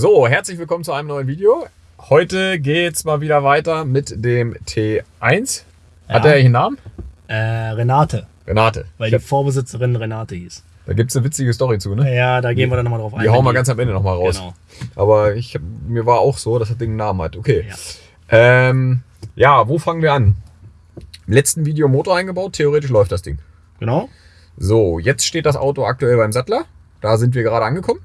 So, herzlich willkommen zu einem neuen Video. Heute geht's mal wieder weiter mit dem T1. Hat Ja. der eigentlich einen Namen? Äh, Renate, Renate. weil die Vorbesitzerin Renate hieß. da gibt's eine witzige Story zu, ne? Ja, da gehen wir dann nochmal drauf ein. Die hauen wir ganz am Ende nochmal raus. Genau. Aber ich mir war auch so, dass das Ding einen Namen hat. Okay. Ja. Ähm, ja, wo fangen wir an? Im letzten Video Motor eingebaut, theoretisch läuft das Ding. Genau. So, jetzt steht das Auto aktuell beim Sattler. Da sind wir gerade angekommen.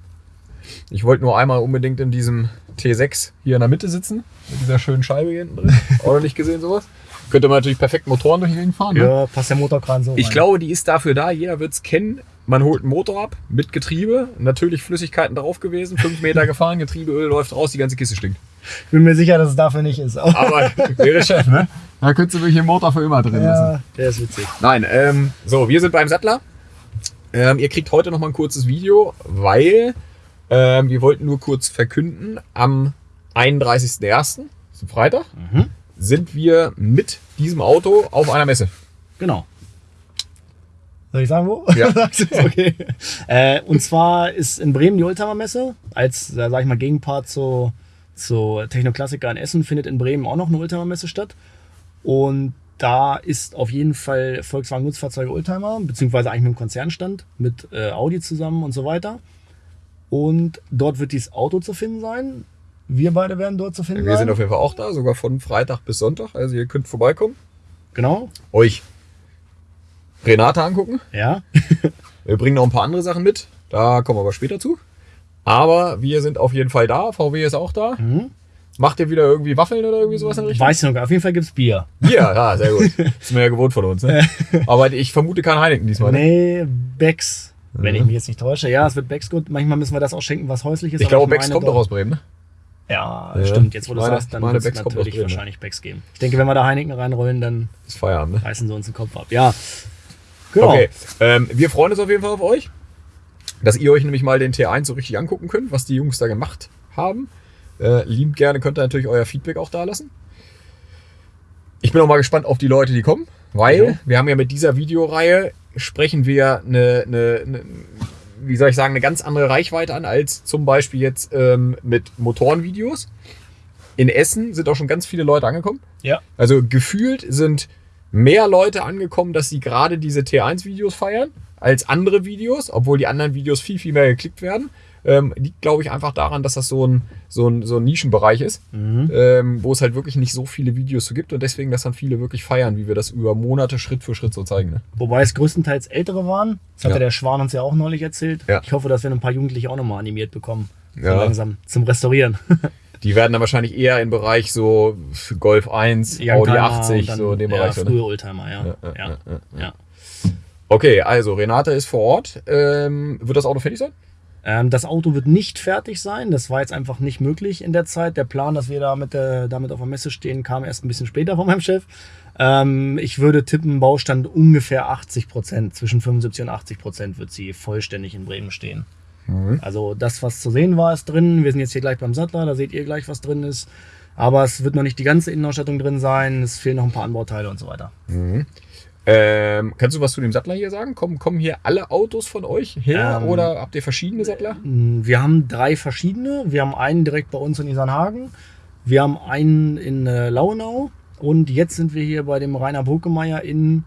Ich wollte nur einmal unbedingt in diesem T6 hier in der Mitte sitzen. Mit dieser schönen Scheibe hier hinten drin. Auch noch nicht gesehen sowas. Könnte man natürlich perfekt Motoren durch Gegend fahren. Ne? Ja, passt der Motorkran so Ich rein. glaube, die ist dafür da. Jeder wird es kennen. Man holt einen Motor ab mit Getriebe. Natürlich Flüssigkeiten drauf gewesen. Fünf Meter gefahren. Getriebeöl läuft raus. Die ganze Kiste stinkt. bin mir sicher, dass es dafür nicht ist. Aber wäre Chef, ne? Da könntest du wirklich den Motor für immer drin lassen. ja, der ist witzig. Nein, ähm, so, wir sind beim Sattler. Ähm, ihr kriegt heute noch mal ein kurzes Video, weil ähm, wir wollten nur kurz verkünden, am 31.01., zum Freitag, Mhm. sind wir mit diesem Auto auf einer Messe. Genau. Soll ich sagen, wo? Ja. Okay. Äh, und zwar ist in Bremen die Oldtimer Messe. Als, äh, sag ich mal, Gegenpart zu, zu Technoklassiker in Essen findet in Bremen auch noch eine Oldtimer Messe statt. Und da ist auf jeden Fall Volkswagen Nutzfahrzeuge Oldtimer, beziehungsweise eigentlich mit dem Konzernstand, mit äh, Audi zusammen und so weiter. Und dort wird dieses Auto zu finden sein. Wir beide werden dort zu finden Wir sein. sind auf jeden Fall auch da, sogar von Freitag bis Sonntag. Also ihr könnt vorbeikommen, genau. euch Renate angucken. Ja. Wir bringen noch ein paar andere Sachen mit, da kommen wir aber später zu. Aber wir sind auf jeden Fall da, VW ist auch da. Mhm. Macht ihr wieder irgendwie Waffeln oder irgendwie sowas in Richtung? Weiß ich noch gar. Auf jeden Fall gibt's Bier. Ja, ja, sehr gut. Ist mir ja gewohnt von uns. Ne? Aber ich vermute kein Heineken diesmal. Ne? Nee, Becks. Wenn Mhm. ich mich jetzt nicht täusche. Ja, es wird Becks gut. Manchmal müssen wir das auch schenken, was häuslich ist. Ich glaube, meine Becks kommt doch- aus Bremen. Ne? Ja, Ja, stimmt. Jetzt, wo ich du meine- sagst, dann wird es natürlich Bremen, ja. wahrscheinlich Becks geben. Ich denke, wenn wir da Heineken reinrollen, dann Ist Feierabend. Ne? reißen sie uns den Kopf ab. Ja, genau. Okay, ähm, wir freuen uns auf jeden Fall auf euch, dass ihr euch nämlich mal den T1 so richtig angucken könnt, was die Jungs da gemacht haben. Äh, liebend gerne könnt ihr natürlich euer Feedback auch da lassen. Ich bin auch mal gespannt auf die Leute, die kommen, weil Ja. wir haben ja mit dieser Videoreihe sprechen wir eine, eine, eine, wie soll ich sagen, eine ganz andere Reichweite an als zum Beispiel jetzt ähm, mit Motorenvideos. In Essen sind auch schon ganz viele Leute angekommen. Ja. Also gefühlt sind mehr Leute angekommen, dass sie gerade diese T1-Videos feiern, als andere Videos, obwohl die anderen Videos viel, viel mehr geklickt werden. Ähm, liegt, glaube ich, einfach daran, dass das so ein, so ein, so ein Nischenbereich ist, Mhm. ähm, wo es halt wirklich nicht so viele Videos zu gibt und deswegen, dass dann viele wirklich feiern, wie wir das über Monate Schritt für Schritt so zeigen. Ne? Wobei es größtenteils ältere waren. Das hatte Ja. der Schwan uns ja auch neulich erzählt. Ja. Ich hoffe, dass wir ein paar Jugendliche auch nochmal animiert bekommen. So Ja. langsam zum Restaurieren. Die werden dann wahrscheinlich eher im Bereich so Golf 1, Audi Youngtimer 80, und dann, so in dem ja, Bereich. so, ne? frühe Oldtimer, ja, ja, ja. Okay, also Renate ist vor Ort. Ähm, wird das Auto fertig sein? Ähm, das Auto wird nicht fertig sein. Das war jetzt einfach nicht möglich in der Zeit. Der Plan, dass wir da mit der, damit auf der Messe stehen, kam erst ein bisschen später von meinem Chef. Ähm, ich würde tippen, Baustand ungefähr 80 Prozent. Zwischen 75 und 80 Prozent wird sie vollständig in Bremen stehen. Mhm. Also das, was zu sehen war, ist drin. Wir sind jetzt hier gleich beim Sattler. Da seht ihr gleich, was drin ist. Aber es wird noch nicht die ganze Innenausstattung drin sein. Es fehlen noch ein paar Anbauteile und so weiter. Ähm, kannst du was zu dem Sattler hier sagen? Kommen, kommen hier alle Autos von euch her Ähm, oder habt ihr verschiedene Sattler? Wir haben drei verschiedene. Wir haben einen direkt bei uns in Isernhagen. Wir haben einen in äh, Lauenau. Und jetzt sind wir hier bei dem Rainer Burkemeyer in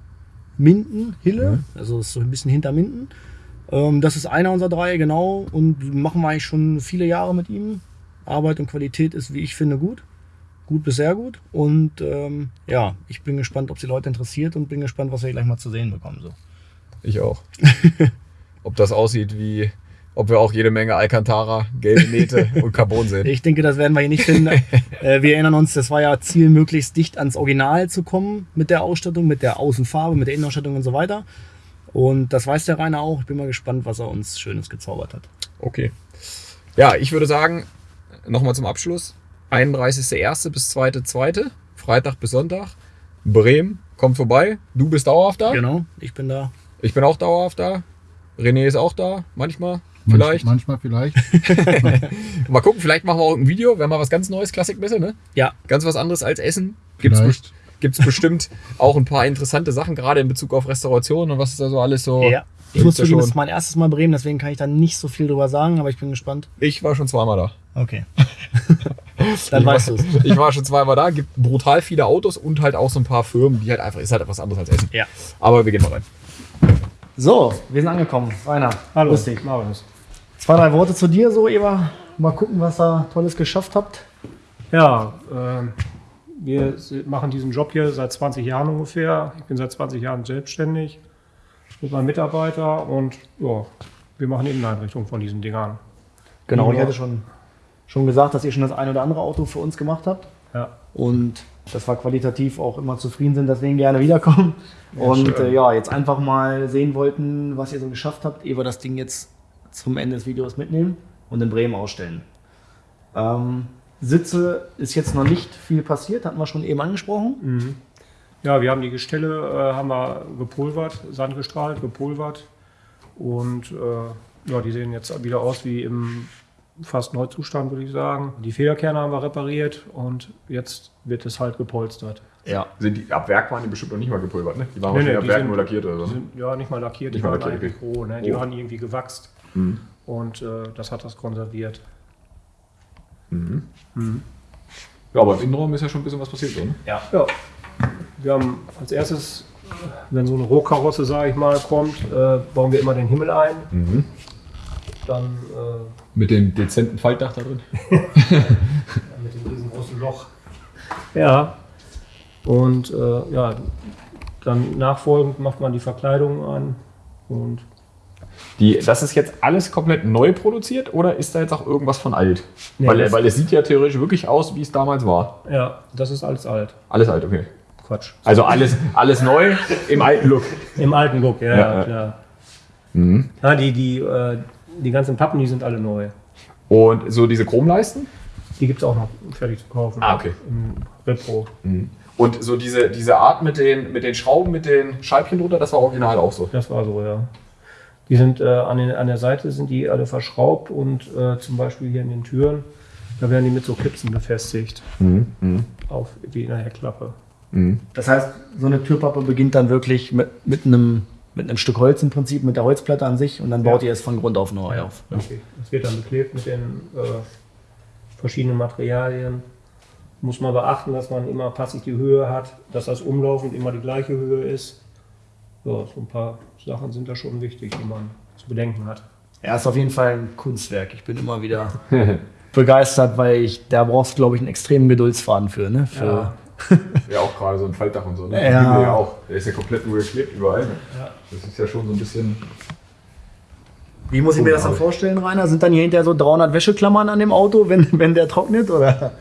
Minden, Hille. Also ist so ein bisschen hinter Minden. Ähm, das ist einer unserer drei, genau. Und machen wir eigentlich schon viele Jahre mit ihm. Arbeit und Qualität ist, wie ich finde, gut. Gut bis sehr gut. Und ähm, ja, ich bin gespannt, ob es die Leute interessiert und bin gespannt, was wir gleich mal zu sehen bekommen. So. Ich auch. Ob das aussieht wie, ob wir auch jede Menge Alcantara, gelbe Nähte und Carbon sehen. Ich denke, das werden wir hier nicht finden. äh, wir erinnern uns, das war ja Ziel, möglichst dicht ans Original zu kommen mit der Ausstattung, mit der Außenfarbe, mit der Innenausstattung und so weiter. Und das weiß der Rainer auch. Ich bin mal gespannt, was er uns Schönes gezaubert hat. Okay. Ja, ich würde sagen, nochmal zum Abschluss. 31.01. bis 2.2. Freitag bis Sonntag. Bremen, kommt vorbei. Du bist dauerhaft da. Genau, ich bin da. Ich bin auch dauerhaft da. René ist auch da, manchmal. Vielleicht. Manchmal vielleicht. Mal gucken, vielleicht machen wir auch ein Video, wenn mal was ganz Neues, Klassikmesse, ne? Ja, Ganz was anderes als Essen. Gibt's, Vielleicht. best- gibt's bestimmt auch ein paar interessante Sachen, gerade in Bezug auf Restauration und was ist da so alles so. ja. Ich muss ja zugeben, schon. das ist mein erstes Mal Bremen, deswegen kann ich da nicht so viel drüber sagen, aber ich bin gespannt. Ich war schon zweimal da. Okay. Dann ich weißt war, du es. Ich war schon zweimal da, gibt brutal viele Autos und halt auch so ein paar Firmen, die halt einfach, ist halt etwas anderes als Essen. Ja. Aber wir gehen mal rein. So, wir sind angekommen. Rainer, Hallo, grüß dich. Marius. Zwei, drei Worte zu dir so, Eva. Mal gucken, was ihr Tolles geschafft habt. Ja, ähm, wir machen diesen Job hier seit 20 Jahren ungefähr. Ich bin seit 20 Jahren selbstständig mit meinem Mitarbeiter und ja, wir machen Inneneinrichtung von diesen Dingern. Genau, ich hatte schon, schon gesagt, dass ihr schon das ein oder andere Auto für uns gemacht habt. Ja, Und dass wir qualitativ auch immer zufrieden sind, deswegen gerne wiederkommen. und schön. äh, ja, jetzt einfach mal sehen wollten, was ihr so geschafft habt, ehe wir das Ding jetzt zum Ende des Videos mitnehmen und in Bremen ausstellen. Ähm, Sitze ist jetzt noch nicht viel passiert, hatten wir schon eben angesprochen. ja wir haben die Gestelle äh, haben wir gepulvert, sandgestrahlt, gepulvert und äh, ja, die sehen jetzt wieder aus wie im fast Neuzustand, würde ich sagen. Die Federkerne haben wir repariert und jetzt wird es halt gepolstert. Ja. Sind die, ab Werk waren die bestimmt noch nicht mal gepulvert, ne? Die waren Nee, nee, ab die Werk sind- nur lackiert oder so. Ne? sind ja nicht mal lackiert, Nicht die mal waren lackiert, eigentlich roh, ne? Die Roh. waren irgendwie gewachst. Mhm. Und äh, das hat das konserviert. Ja, aber im Innenraum ist ja schon ein bisschen was passiert, so, ne? Ja. Ja. Wir haben als erstes, wenn so eine Rohkarosse, sage ich mal, kommt, äh, bauen wir immer den Himmel ein. Dann äh, Mit dem dezenten Faltdach da drin. mit dem riesengroßen Loch. Ja. Und äh, ja, dann nachfolgend macht man die Verkleidung an. Und Die, das ist jetzt alles komplett neu produziert oder ist da jetzt auch irgendwas von alt? Nee, weil, weil es sieht ja theoretisch wirklich aus, wie es damals war. ja, das ist alles alt. Alles alt, okay. Quatsch. Also alles, alles neu im alten Look. Im alten Look, ja, Ja, ja, ja. klar. Mhm. Ja, die, die, äh, die ganzen Pappen, die sind alle neu. Und so diese Chromleisten? Die gibt es auch noch fertig zu kaufen. Ah, okay. Im Repro. Und so diese, diese Art mit den, mit den Schrauben, mit den Scheibchen drunter, das war original auch so. Das war so, ja. Die sind äh, an, den, an der Seite sind die alle verschraubt und äh, zum Beispiel hier in den Türen, da werden die mit so Klipsen befestigt. Auf wie in der Heckklappe. Das heißt, so eine Türpappe beginnt dann wirklich mit, mit, einem, mit einem Stück Holz im Prinzip, mit der Holzplatte an sich und dann baut ihr es von Grund auf neu auf. Okay. Das wird dann beklebt mit den äh, verschiedenen Materialien. Muss man beachten, dass man immer passig die Höhe hat, dass das umlaufend immer die gleiche Höhe ist. Ja, so ein paar Sachen sind da schon wichtig, die man zu bedenken hat. Ja, ist auf jeden Fall ein Kunstwerk. Ich bin immer wieder begeistert, weil ich, da brauchst du, glaube ich, einen extremen Geduldsfaden für. Ne? für Ja. Ja, auch gerade so ein Faltdach und so. Ne? Ja. Der Himmel ja auch. Der ist ja komplett nur geklebt überall. Ja. Das ist ja schon so ein bisschen. Wie muss ich mir das dann vorstellen, Rainer? Sind dann hier hinterher so 300 Wäscheklammern an dem Auto, wenn, wenn der trocknet? Oder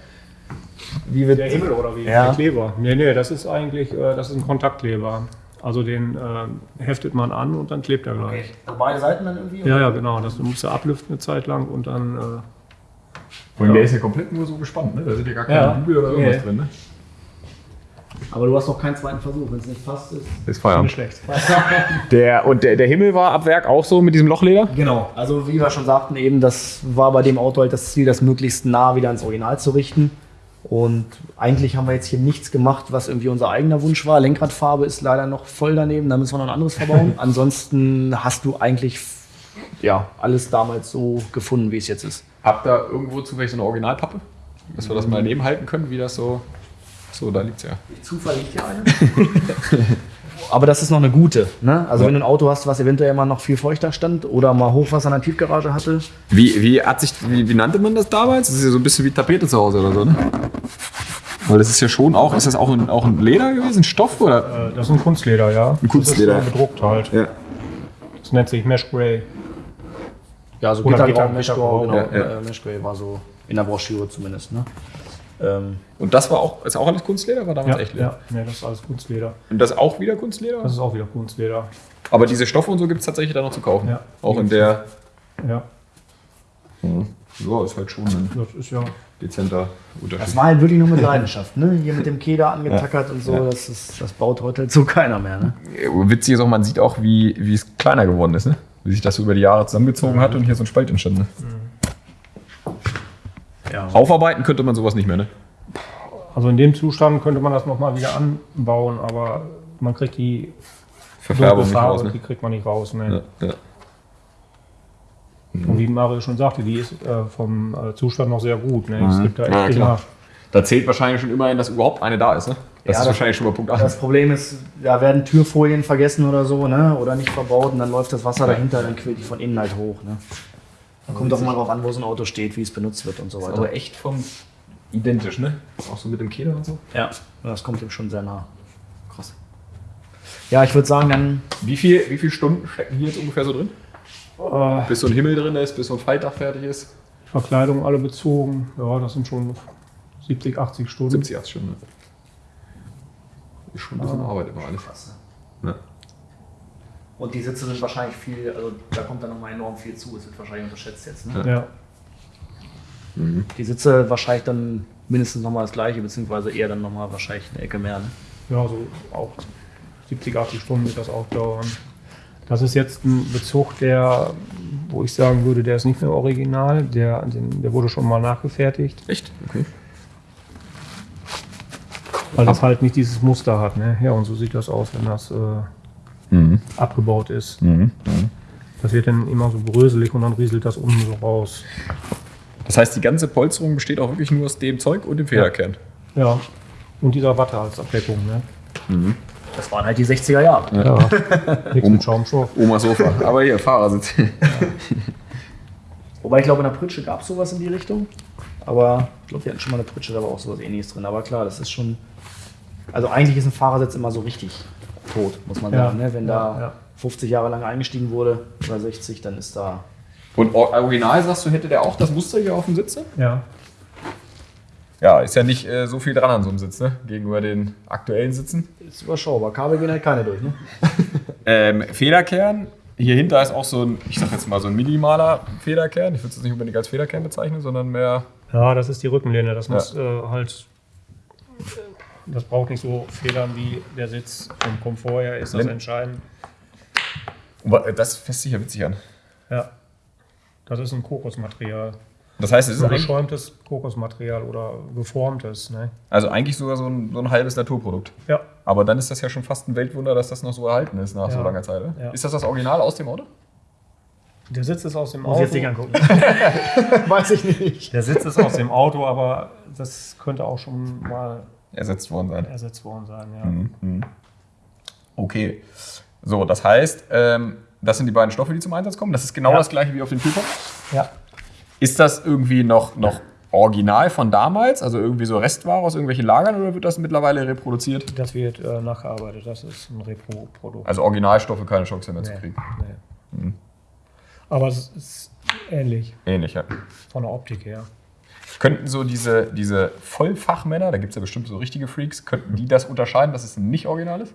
wie wird Der Himmel oder wie? Ja. Der Kleber. Nee, nee, das ist eigentlich äh, das ist ein Kontaktkleber. Also den äh, heftet man an und dann klebt er gleich. Also beide Seiten dann irgendwie? Ja, ja, genau. Das musst du ablüften eine Zeit lang und dann. Äh, Und der ist ja komplett nur so gespannt, ne? Da sind ja gar keine Ja. Bügel oder irgendwas Nee. drin, ne? Aber du hast noch keinen zweiten Versuch. Wenn es nicht passt, ist. Ist nicht Feierabend. schlecht. Der, und der, der Himmel war ab Werk auch so mit diesem Lochleder? Genau. Also, wie wir schon sagten, eben, das war bei dem Auto halt das Ziel, das möglichst nah wieder ans Original zu richten. Und eigentlich haben wir jetzt hier nichts gemacht, was irgendwie unser eigener Wunsch war. Lenkradfarbe ist leider noch voll daneben, da müssen wir noch ein anderes verbauen. Ansonsten hast du eigentlich ja, alles damals so gefunden, wie es jetzt ist. Habt ihr irgendwo zufällig so eine Originalpappe? Dass wir das mal daneben halten können, wie das so. So, da liegt's ja. Zufall liegt hier eine. Aber das ist noch eine gute. Ne? Also Ja. wenn du ein Auto hast, was eventuell mal noch viel feuchter stand oder mal Hochwasser in der Tiefgarage hatte. Wie, wie, hat sich, wie, wie nannte man das damals? Das ist ja so ein bisschen wie Tapete zu Hause oder so, ne? Weil das ist ja schon auch, ist das auch ein, auch ein Leder gewesen, Stoff oder? Äh, das ist ein Kunstleder, ja. Ein Kunstleder. Das ist äh, bedruckt halt. Ja. Das nennt sich Mesh Grey. Ja, so Oder Gittergrau, Gitter- Meshgrau, genau. Ja, ja. Äh, Meshgrau war so in der Broschüre zumindest. Ne? Ähm, Und das war auch, ist auch alles Kunstleder, war damals Ja, echt Leder. ja. Nee, das ist alles Kunstleder. Und das auch wieder Kunstleder? Das ist auch wieder Kunstleder. Aber diese Stoffe und so gibt es tatsächlich da noch zu kaufen. Ja. Auch in der. Ja, Ja, ist halt schon ein das ist ja. dezenter das Unterschied. war halt wirklich nur mit Leidenschaft. Ne? Hier mit dem Keder angetackert und so. Ja. Das, ist, das baut heute halt so keiner mehr. Ne? Witzig ist auch, man sieht auch, wie, wie es kleiner geworden ist, ne? Wie sich das so über die Jahre zusammengezogen hat und hier so ein Spalt entstanden ist. Ja. Aufarbeiten könnte man sowas nicht mehr, ne? Also in dem Zustand könnte man das nochmal wieder anbauen, aber man kriegt die Verfärbung nicht Farbe, raus, ne? die kriegt man nicht raus. Ne? Ja, ja. Und wie Mario schon sagte, die ist äh, vom äh, Zustand noch sehr gut. Ne? Es Mhm. gibt da Ja, echt klar. immer, Da zählt wahrscheinlich schon immerhin, dass überhaupt eine da ist, ne? Das Ja, ist das- wahrscheinlich schon mal Punkt 1. Das Problem ist, da werden Türfolien vergessen oder so, ne? Oder nicht verbaut und dann läuft das Wasser dahinter, dann quillt die von innen halt hoch. Ne? Kommt auch mal drauf an, wo so ein Auto steht, wie es benutzt wird und so weiter. Aber echt vom identisch, ne? Auch so mit dem Kehler und so. ja, das kommt ihm schon sehr nah. Krass. Ja, ich würde sagen, dann Wie viel, wie viele Stunden stecken hier jetzt ungefähr so drin? äh, Bis so ein Himmel drin ist, bis so ein Faltdach fertig ist? Verkleidung alle bezogen. Ja, das sind schon 70, 80 Stunden. 70, 80 Stunden. Ist schon ein bisschen Arbeit immer alles. Ja. Und die Sitze sind wahrscheinlich viel, also da kommt dann nochmal enorm viel zu. Es wird wahrscheinlich unterschätzt jetzt. Ne? Ja. Die Sitze wahrscheinlich dann mindestens nochmal das gleiche, beziehungsweise eher dann nochmal wahrscheinlich eine Ecke mehr. Ne? ja, so auch 70, 80 Stunden wird das auch dauern. Das ist jetzt ein Bezug, der, wo ich sagen würde, der ist nicht mehr original. Der, den, der wurde schon mal nachgefertigt, Echt? Okay. weil das halt nicht dieses Muster hat. Ne? Ja, und so sieht das aus, wenn das äh, Mhm. abgebaut ist. Mhm. Das wird dann immer so bröselig und dann rieselt das unten so raus. Das heißt, die ganze Polsterung besteht auch wirklich nur aus dem Zeug und dem Federkern. Ja. Und dieser Watte als Abdeckung. Ne? Das waren halt die 60er Jahre. Ja. Nichts mit Schaumstoff. Oma Sofa. Aber hier, Fahrersitz. Wobei ich glaube, in der Pritsche gab es sowas in die Richtung. Aber ich glaube, wir hatten schon mal eine Pritsche, da war auch sowas ähnliches drin. Aber klar, das ist schon. Also eigentlich ist ein Fahrersitz immer so richtig tot, muss man Ja. sagen. Ne? Wenn da Ja, ja. 50 Jahre lang eingestiegen wurde oder 60, dann ist da. Und or- original sagst du, hätte der auch das Muster hier auf dem Sitz? ne? Ja. Ja, ist ja nicht äh, so viel dran an so einem Sitz, ne? Gegenüber den aktuellen Sitzen. Ist überschaubar. Kabel gehen halt keine durch, ne? Ähm, Federkern. Hier hinter ist auch so ein, ich sag jetzt mal so ein minimaler Federkern. Ich würde es nicht unbedingt als Federkern bezeichnen, sondern mehr. Ja, das ist die Rückenlehne. Das Ja. muss äh, halt. Das braucht nicht so Federn wie der Sitz. Vom Komfort her ist das entscheidend. Aber Das fässt sich ja witzig an. Ja. Das ist ein Kokosmaterial. Das heißt, es ist Ein geschäumtes Kokosmaterial oder geformtes. Ne? also eigentlich sogar so ein, so ein halbes Naturprodukt. Ja. Aber dann ist das ja schon fast ein Weltwunder, dass das noch so erhalten ist nach so Ja. langer Zeit. Ja. Ist das das Original aus dem Auto? Der Sitz ist aus dem Muss ich Auto. jetzt nicht angucken. Weiß ich nicht. Der Sitz ist aus dem Auto, aber das könnte auch schon mal Ersetzt worden sein. ersetzt worden sein. Ja. Mhm. Okay. So, das heißt, ähm, das sind die beiden Stoffe, die zum Einsatz kommen. Das ist genau Ja. das gleiche wie auf dem Kühlkopf. ja. Ist das irgendwie noch, noch original von damals? Also irgendwie so Restware aus irgendwelchen Lagern oder wird das mittlerweile reproduziert? Das wird äh, nachgearbeitet. Das ist ein Repro-Produkt. Also Originalstoffe, keine Chance mehr zu Nee, kriegen. nee. Aber es ist ähnlich Ähnlich, ja. von der Optik her. Könnten so diese, diese Vollfachmänner, da gibt es ja bestimmt so richtige Freaks, könnten die das unterscheiden, dass es nicht original ist?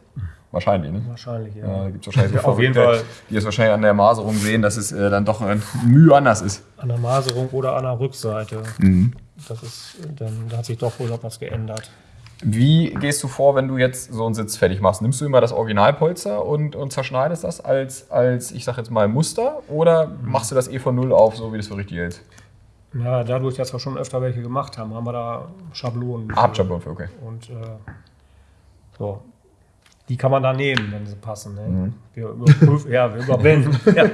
Wahrscheinlich, ne? Wahrscheinlich, ja. Ja, da gibt es wahrscheinlich Ja, auf jeden Fall. die es wahrscheinlich an der Maserung sehen, dass es äh, dann doch ein Mühe anders ist. An der Maserung oder an der Rückseite. Mhm. Das ist, dann da hat sich doch wohl noch was geändert. Wie gehst du vor, wenn du jetzt so einen Sitz fertig machst? Nimmst du immer das Originalpolster und, und zerschneidest das als, als, ich sag jetzt mal, Muster oder machst du das eh von Null auf, so wie du es für richtig hältst? Ja, dadurch, dass wir schon öfter welche gemacht haben, haben wir da Schablonen. Ah, Habt für, okay. Und äh, so. Die kann man da nehmen, wenn sie passen. Ne? Mhm. Wir überprüfen, ja, wir überprüfen, ja,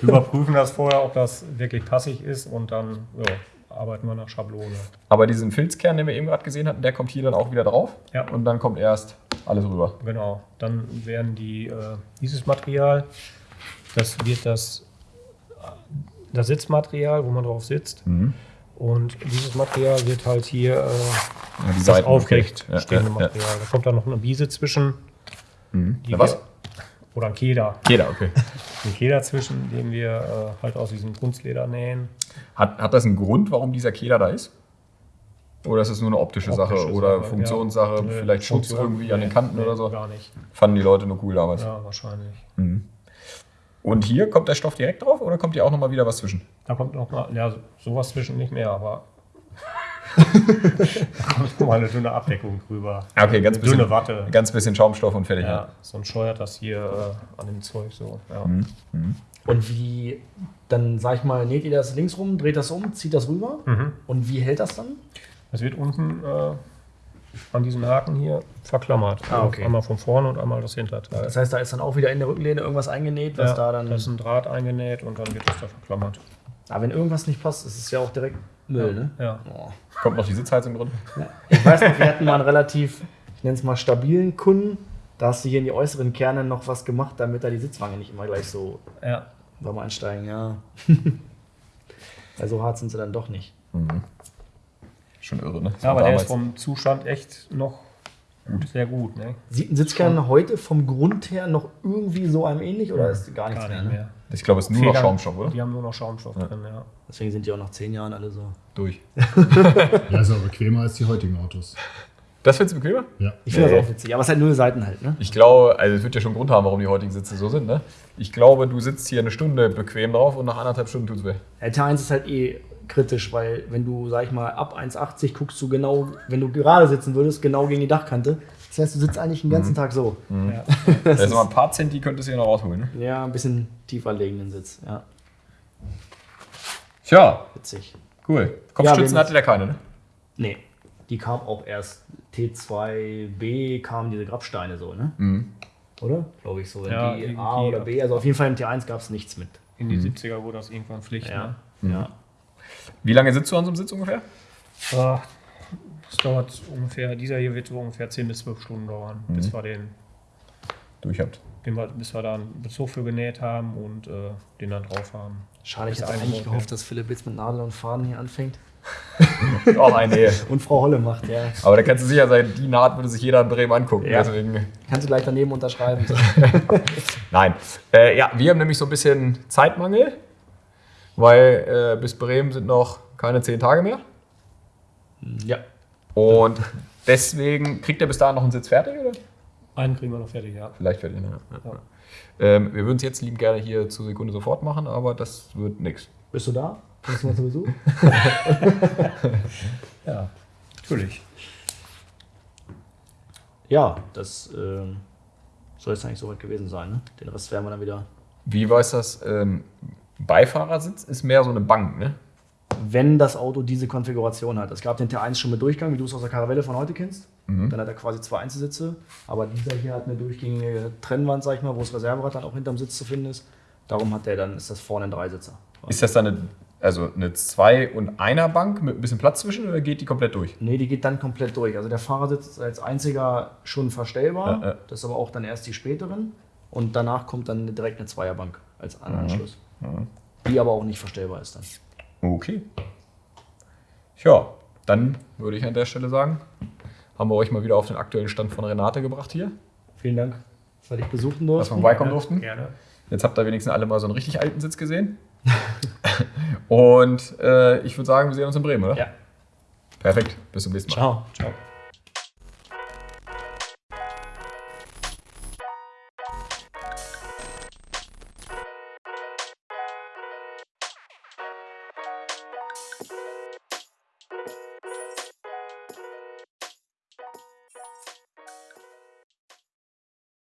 wir überprüfen das vorher, ob das wirklich passig ist und dann ja, arbeiten wir nach Schablone. Aber diesen Filzkern, den wir eben gerade gesehen hatten, der kommt hier dann auch wieder drauf Ja. und dann kommt erst alles rüber. Genau. Dann werden die, äh, dieses Material, das wird das, das Sitzmaterial, wo man drauf sitzt. Und dieses Material wird halt hier äh, Ja, die das Seiten, aufrecht okay. Ja, stehende ja, ja. Material. Da kommt dann noch eine Biese zwischen. Die Ja, was? wir- Oder ein Keder. Jeder, okay. Ein Keder zwischen, den wir äh, halt aus diesem Kunstleder nähen. Hat, hat das einen Grund, warum dieser Keder da ist? Oder ist es nur eine optische, Sache Optische oder Sache, Funktionssache, ja. Vielleicht Schutz Funktion- irgendwie an den Kanten nee, oder so? Gar nicht. Fanden die Leute nur cool damals. Ja, wahrscheinlich. Und hier kommt der Stoff direkt drauf oder kommt hier auch nochmal wieder was zwischen? Da kommt noch mal, ja, sowas zwischen nicht mehr, aber. da kommt noch mal eine dünne Abdeckung drüber. Okay, ganz Eine bisschen, Dünne Watte. ganz bisschen Schaumstoff und fertig. Ja, sonst scheuert das hier äh, an dem Zeug so. Ja. Mhm. Und wie, dann sag ich mal, näht ihr das links rum, dreht das um, zieht das rüber? Mhm. Und wie hält das dann? Das wird unten äh, an diesem Haken hier verklammert. Ah, okay. Einmal von vorne und einmal das Hinterteil. Das heißt, da ist dann auch wieder in der Rückenlehne irgendwas eingenäht, was ja, da dann. da ist ein Draht eingenäht und dann wird das da verklammert. Aber wenn irgendwas nicht passt, ist es ja auch direkt Müll, ne? Ja. Oh. Kommt noch die Sitzheizung drin? Ich weiß noch, wir hatten mal einen relativ, ich nenne es mal stabilen Kunden. Da hast du hier in die äußeren Kerne noch was gemacht, damit da die Sitzwange nicht immer gleich so Ja. beim Einsteigen, ja. also hart sind sie dann doch nicht. Schon irre, ne? Das ja aber der ist vom Zustand echt noch sehr gut. Ne? Sieht ein Sitzkern heute vom Grund her noch irgendwie so einem ähnlich oder ist gar nichts Gar mehr? nicht Ne? mehr. Ich glaube, es ist nur noch Federn- Schaumstoff, oder? Die haben nur noch Schaumstoff drin, ja. Deswegen sind die auch nach zehn Jahren alle so. Durch. Ja, ist aber bequemer als die heutigen Autos. Das findest du bequemer? Ja. Ich finde Nee. das auch witzig, aber es hat null Seiten halt, ne? Ich glaube, also es wird ja schon einen Grund haben, warum die heutigen Sitze so sind, ne? Ich glaube, du sitzt hier eine Stunde bequem drauf und nach anderthalb Stunden tut's weh. Der T1 ist halt eh kritisch, weil wenn du, sag ich mal, ab 1,80 guckst du genau, wenn du gerade sitzen würdest, genau gegen die Dachkante. Das heißt, du sitzt eigentlich den ganzen Tag so. ja. Das ist ein paar Centi könntest du hier noch rausholen, ne? Ja, ein bisschen tiefer liegenden Sitz. Ja, Tja, witzig. cool. Kopfstützen wir- hatte der keine, ne? Nee, die kam auch erst T2B, kamen diese Grabsteine so, ne? Oder? Glaube ich so. Ja, die A oder ja. B. Also auf jeden Fall im T1 gab es nichts mit. In die 70er wurde das irgendwann Pflicht. Ja. Ne? ja. Wie lange sitzt du an so einem Sitz ungefähr? Ah, Das dauert ungefähr, dieser hier wird so ungefähr 10 bis 12 Stunden dauern, bis wir den, Durch habt. den wir, bis wir da einen Bezug für genäht haben und äh, den dann drauf haben. Schade, ich hätte eigentlich gehofft, dass Philipp jetzt mit Nadel und Faden hier anfängt. Auch eine Ehe. Und Frau Holle macht, ja. Aber da kannst du sicher sein, die Naht würde sich jeder in Bremen angucken. Ja. Deswegen. Kannst du gleich daneben unterschreiben. Nein. Äh, ja, wir haben nämlich so ein bisschen Zeitmangel, weil äh, bis Bremen sind noch keine zehn Tage mehr. ja. Und deswegen kriegt er bis dahin noch einen Sitz fertig, oder? Einen kriegen wir noch fertig, ja. Vielleicht fertig, ne? Ja. Ähm, wir würden es jetzt lieben gerne hier zur Sekunde sofort machen, aber das wird nichts. Bist du da? Kommst du mal zu Besuch? Ja, natürlich. Ja, das ähm, soll jetzt eigentlich soweit gewesen sein. Ne? Den Rest werden wir dann wieder. Wie weiß das? Ähm, Beifahrersitz ist mehr so eine Bank, ne? Wenn das Auto diese Konfiguration hat. Es gab den T1 schon mit Durchgang, wie du es aus der Caravelle von heute kennst. Dann hat er quasi zwei Einzelsitze. Aber dieser hier hat eine durchgängige Trennwand, sag ich mal, wo das Reserverad dann auch hinterm Sitz zu finden ist. Darum hat der dann, ist das vorne ein Dreisitzer. Ist das dann eine, also eine Zwei- und Einer-Bank mit ein bisschen Platz zwischen oder geht die komplett durch? Nee, die geht dann komplett durch. Also der Fahrersitz ist als einziger schon verstellbar. Ja, ja. Das ist aber auch dann erst die späteren. Und danach kommt dann direkt eine Zweierbank als Anschluss. Die aber auch nicht verstellbar ist dann. Okay. Ja, dann würde ich an der Stelle sagen, haben wir euch mal wieder auf den aktuellen Stand von Renate gebracht hier, Vielen Dank, dass wir dich besuchen dass wir durften. vorbeikommen durften. Gerne. Jetzt habt ihr wenigstens alle mal so einen richtig alten Sitz gesehen. Und äh, ich würde sagen, wir sehen uns in Bremen, oder? Ja. Perfekt. Bis zum nächsten Mal. Ciao. Ciao.